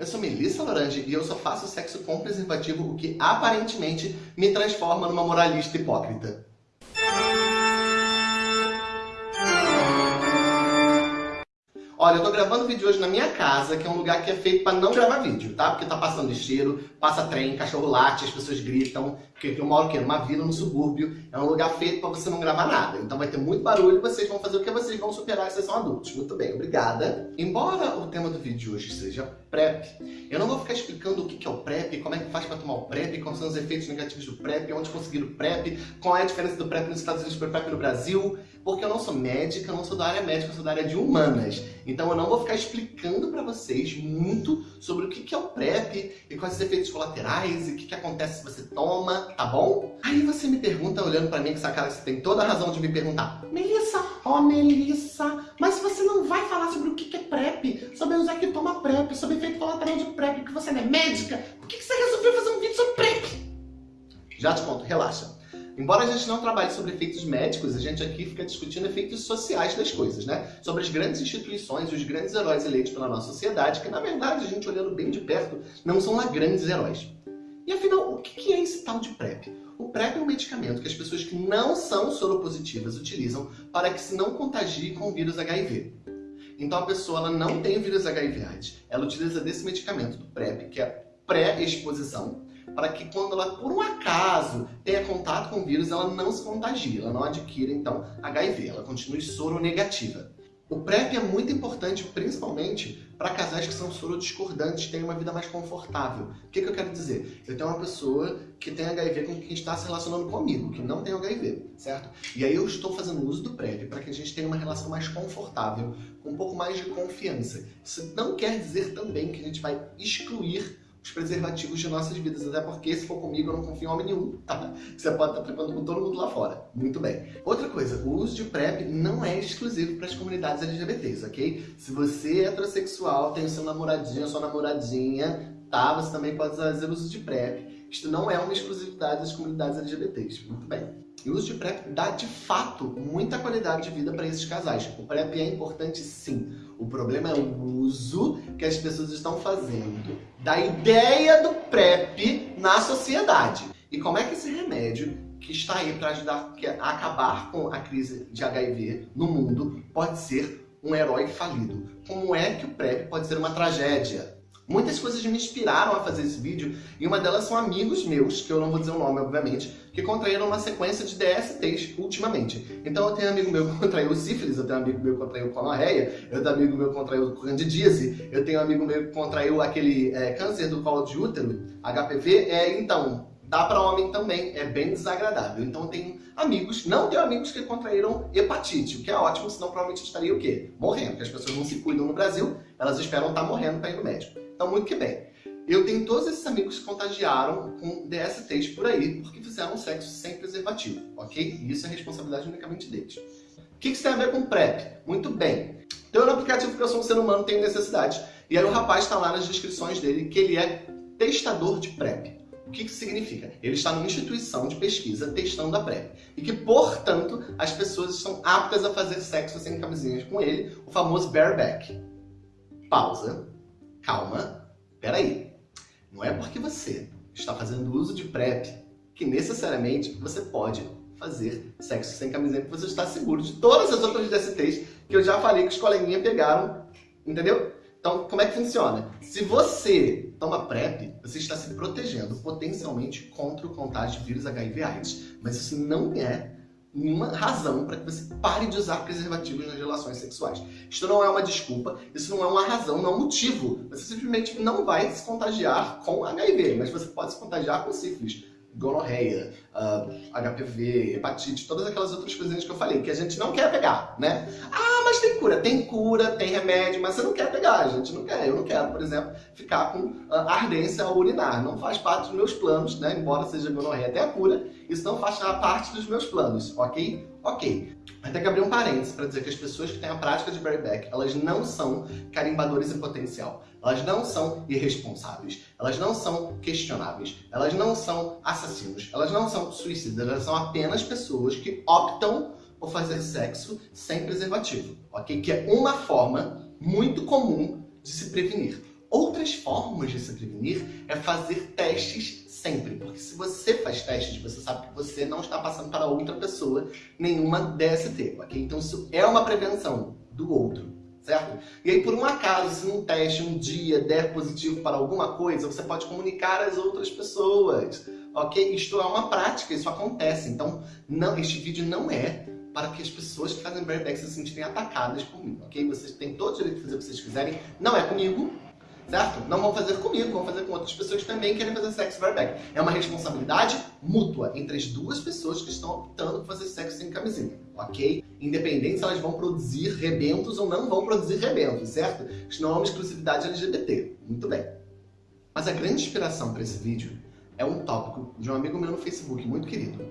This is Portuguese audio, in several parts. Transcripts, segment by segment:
Eu sou Melissa Lorange e eu só faço sexo com preservativo, o que aparentemente me transforma numa moralista hipócrita. Olha, eu tô gravando vídeo hoje na minha casa, que é um lugar que é feito pra não gravar vídeo, tá? Porque tá passando cheiro, passa trem, cachorro late, as pessoas gritam, porque eu moro aqui numa vila, no subúrbio, é um lugar feito pra você não gravar nada. Então vai ter muito barulho e vocês vão fazer o que vocês vão superar que vocês são adultos. Muito bem, obrigada. Embora o tema do vídeo de hoje seja PrEP, eu não vou ficar explicando o que é o PrEP, como é que faz pra tomar o PrEP, quais são os efeitos negativos do PrEP, onde conseguir o PrEP, qual é a diferença do PrEP nos Estados Unidos para o PrEP no Brasil, porque eu não sou médica, eu não sou da área médica, eu sou da área de humanas. Então eu não vou ficar explicando para vocês muito sobre o que é o PrEP e quais os efeitos colaterais e o que acontece se você toma, tá bom? Aí você me pergunta, olhando para mim com essa cara, você tem toda a razão de me perguntar, Melissa, ó oh, Melissa, mas você não vai falar sobre o que é PrEP, sobre usar que toma PrEP, sobre efeito colateral de PrEP, que você não é médica, por que você resolveu fazer um vídeo sobre PrEP? Já te conto, relaxa. Embora a gente não trabalhe sobre efeitos médicos, a gente aqui fica discutindo efeitos sociais das coisas, né? Sobre as grandes instituições os grandes heróis eleitos pela nossa sociedade, que na verdade, a gente olhando bem de perto, não são lá grandes heróis. E afinal, o que é esse tal de PrEP? O PrEP é um medicamento que as pessoas que não são soropositivas utilizam para que se não contagie com o vírus HIV. Então a pessoa ela não tem o vírus HIV AIDS, ela utiliza desse medicamento, do PrEP, que é pré-exposição, para que quando ela, por um acaso, tenha contato com o vírus, ela não se contagie, ela não adquira, então, HIV, ela continue soronegativa. O PrEP é muito importante, principalmente para casais que são sorodiscordantes, têm uma vida mais confortável. O que, que, eu quero dizer? Eu tenho uma pessoa que tem HIV com quem está se relacionando comigo, que não tem HIV, certo? E aí eu estou fazendo uso do PrEP para que a gente tenha uma relação mais confortável, com um pouco mais de confiança. Isso não quer dizer também que a gente vai excluir os preservativos de nossas vidas, até porque se for comigo eu não confio em homem nenhum, tá? Você pode estar trepando com todo mundo lá fora. Muito bem. Outra coisa, o uso de PrEP não é exclusivo para as comunidades LGBTs, ok? Se você é heterossexual, tem o seu namoradinho, sua namoradinha, tá? Você também pode fazer uso de PrEP. Isto não é uma exclusividade das comunidades LGBTs. Muito bem. E o uso de PrEP dá, de fato, muita qualidade de vida para esses casais. O PrEP é importante, sim. O problema é o uso que as pessoas estão fazendo da ideia do PrEP na sociedade. E como é que esse remédio, que está aí para ajudar a acabar com a crise de HIV no mundo, pode ser um herói falido? Como é que o PrEP pode ser uma tragédia? Muitas coisas me inspiraram a fazer esse vídeo e uma delas são amigos meus, que eu não vou dizer o nome, obviamente, que contraíram uma sequência de DSTs ultimamente. Então eu tenho um amigo meu que contraiu sífilis, eu tenho um amigo meu que contraiu gonorreia, eu tenho um amigo meu que contraiu candidíase, eu tenho um amigo meu que contraiu aquele é, câncer do colo de útero, HPV. É, então, dá para homem também, é bem desagradável. Então eu tenho amigos, não tenho amigos que contraíram hepatite, o que é ótimo, senão provavelmente estaria o quê? Morrendo, porque as pessoas não se cuidam no Brasil, elas esperam estar morrendo para ir no médico. Então, muito que bem. Eu tenho todos esses amigos que contagiaram com DSTs por aí, porque fizeram sexo sem preservativo, ok? E isso é responsabilidade unicamente deles. O que isso tem a ver com PrEP? Muito bem. Então, no aplicativo que eu sou um ser humano, tenho necessidade. E aí o rapaz está lá nas descrições dele que ele é testador de PrEP. O que isso significa? Ele está numa instituição de pesquisa testando a PrEP. E que, portanto, as pessoas estão aptas a fazer sexo sem camisinhas com ele, o famoso bareback. Pausa calma, peraí. Não é porque você está fazendo uso de PrEP que necessariamente você pode fazer sexo sem camiseta, porque você está seguro de todas as outras DSTs que eu já falei que os coleguinhas pegaram, entendeu? Então, como é que funciona? Se você toma PrEP, você está se protegendo potencialmente contra o contágio de vírus HIV AIDS. Mas isso não é nenhuma razão para que você pare de usar preservativos nas relações sexuais. Isto não é uma desculpa, isso não é uma razão, não é um motivo. Você simplesmente não vai se contagiar com HIV, mas você pode se contagiar com sífilis, gonorreia, uh, ah, HPV, hepatite, todas aquelas outras coisinhas que eu falei, que a gente não quer pegar, né? Ah, mas tem cura. Tem cura, tem remédio, mas você não quer pegar, a gente não quer. Eu não quero, por exemplo, ficar com uh, ardência ao urinar. Não faz parte dos meus planos, né? Embora seja gonorreia até a cura, isso não faz parte dos meus planos, ok? Ok. Vai ter que abrir um parênteses para dizer que as pessoas que têm a prática de bareback, elas não são carimbadores em potencial. Elas não são irresponsáveis. Elas não são questionáveis. Elas não são assassinos. Elas não são suicidas. Elas são apenas pessoas que optam por fazer sexo sem preservativo, ok? Que é uma forma muito comum de se prevenir. Outra outras formas de se prevenir é fazer testes sempre. Porque se você faz testes, você sabe que você não está passando para outra pessoa nenhuma DST, ok? Então isso é uma prevenção do outro, certo? E aí, por um acaso, se num teste um dia der positivo para alguma coisa, você pode comunicar às outras pessoas, ok? Isto é uma prática, isso acontece. Então, não, este vídeo não é para que as pessoas que fazem bareback se sentirem atacadas por mim, ok? Vocês têm todo o direito de fazer o que vocês quiserem, não é comigo, certo? Não vão fazer comigo, vão fazer com outras pessoas que também querem fazer sexo bareback. É uma responsabilidade mútua entre as duas pessoas que estão optando por fazer sexo sem camisinha, ok? Independente se elas vão produzir rebentos ou não vão produzir rebentos, certo? Isso não é uma exclusividade LGBT. Muito bem. Mas a grande inspiração para esse vídeo é um tópico de um amigo meu no Facebook, muito querido,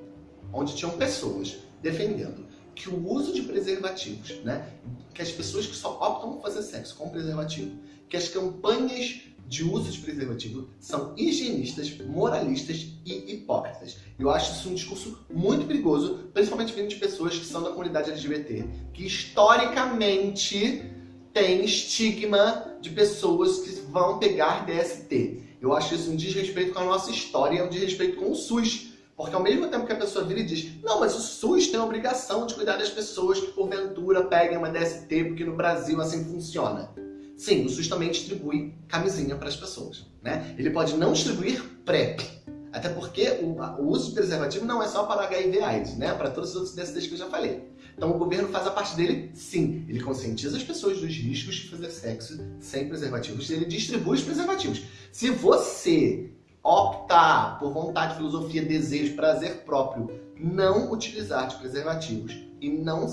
onde tinham pessoas defendendo que o uso de preservativos, né, que as pessoas que só optam por fazer sexo com preservativo, que as campanhas de uso de preservativo são higienistas, moralistas e hipócritas. Eu acho isso um discurso muito perigoso, principalmente vindo de pessoas que são da comunidade LGBT, que historicamente tem estigma de pessoas que vão pegar DST. Eu acho isso um desrespeito com a nossa história, um desrespeito com o SUS, porque ao mesmo tempo que a pessoa vira e diz não, mas o SUS tem a obrigação de cuidar das pessoas que porventura peguem uma DST, porque no Brasil assim funciona. Sim, o SUS também distribui camisinha para as pessoas. Né? Ele pode não distribuir PrEP, até porque o, o, uso de preservativo não é só para HIV AIDS, né? para todos os outros DSTs que eu já falei. Então o governo faz a parte dele, sim. Ele conscientiza as pessoas dos riscos de fazer sexo sem preservativos e ele distribui os preservativos. Se você optar por vontade, filosofia, desejo, prazer próprio, não utilizar de preservativos e não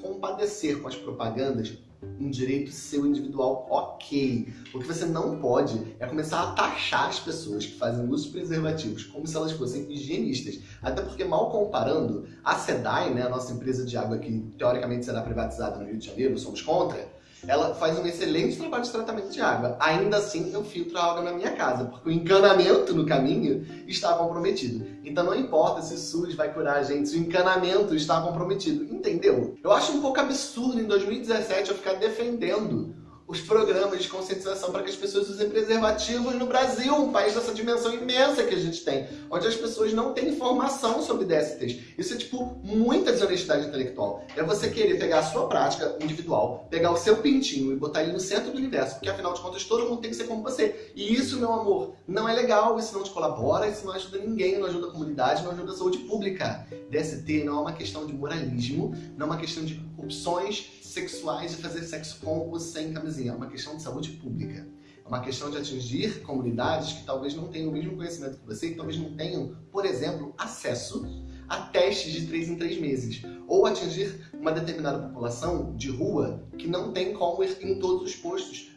compadecer com as propagandas, um direito seu individual ok. O que você não pode é começar a taxar as pessoas que fazem uso de preservativos como se elas fossem higienistas. Até porque, mal comparando, a SEDAI, né, a nossa empresa de água que teoricamente será privatizada no Rio de Janeiro, somos contra, ela faz um excelente trabalho de tratamento de água. Ainda assim, eu filtro a água na minha casa, porque o encanamento no caminho está comprometido. Então não importa se o SUS vai curar a gente, se o encanamento está comprometido, entendeu? Eu acho um pouco absurdo em 2017 eu ficar defendendo os programas de conscientização para que as pessoas usem preservativos no Brasil, um país dessa dimensão imensa que a gente tem, onde as pessoas não têm informação sobre DSTs. Isso é, tipo, muita desonestidade intelectual. É você querer pegar a sua prática individual, pegar o seu pintinho e botar ele no centro do universo, porque afinal de contas todo mundo tem que ser como você. E isso, meu amor, não é legal, isso não te colabora, isso não ajuda ninguém, não ajuda a comunidade, não ajuda a saúde pública. DST não é uma questão de moralismo, não é uma questão de opções sexuais de fazer sexo com ou sem camisinha. É uma questão de saúde pública. É uma questão de atingir comunidades que talvez não tenham o mesmo conhecimento que você e talvez não tenham, por exemplo, acesso a testes de 3 em 3 meses. Ou atingir uma determinada população de rua que não tem como ir em todos os postos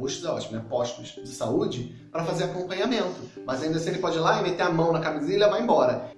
postos é ótimo, né? Postos de saúde para fazer acompanhamento. Mas ainda assim ele pode ir lá e meter a mão na camisinha e levar embora.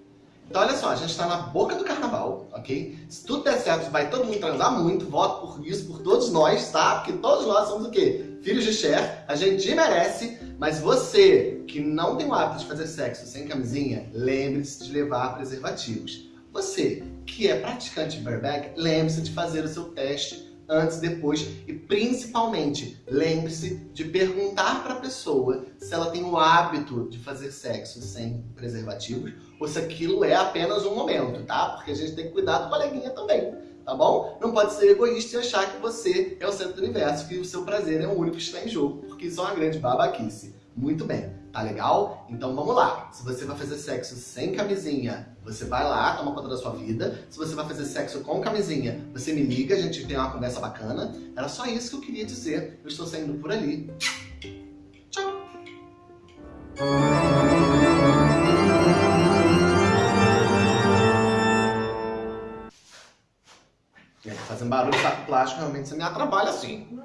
Então olha só, a gente está na boca do carnaval, ok? Se tudo der certo, vai todo mundo transar muito, voto por isso, por todos nós, tá? Porque todos nós somos o quê? Filhos de Cher, a gente merece, mas você que não tem o hábito de fazer sexo sem camisinha, lembre-se de levar preservativos. Você que é praticante de bareback, lembre-se de fazer o seu teste antes, depois e principalmente lembre-se de perguntar para a pessoa se ela tem o hábito de fazer sexo sem preservativos ou se aquilo é apenas um momento, tá? Porque a gente tem que cuidar do coleguinha também, tá bom? Não pode ser egoísta e achar que você é o centro do universo, que o seu prazer é o único que está em jogo, porque isso é uma grande babaquice. Muito bem, tá legal? Então vamos lá. Se você vai fazer sexo sem camisinha, você vai lá, toma conta da sua vida. Se você vai fazer sexo com camisinha, você me liga, a gente tem uma conversa bacana. Era só isso que eu queria dizer. Eu estou saindo por ali. Tchau! Fazendo barulho saco plástico, realmente você me atrapalha assim.